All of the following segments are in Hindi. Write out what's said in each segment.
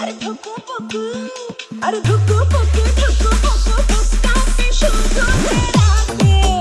अरे धक्का पक्का अरे धक्का पक्का धक्का पक्का धक्का पे शोध तेरा के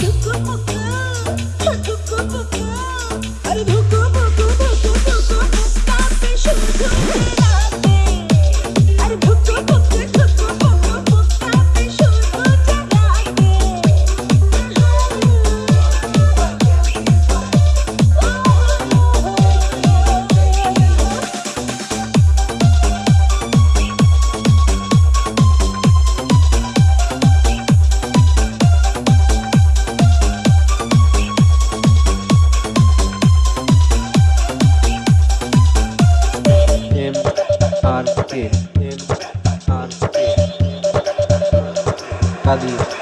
Hey! आरती आरती कदी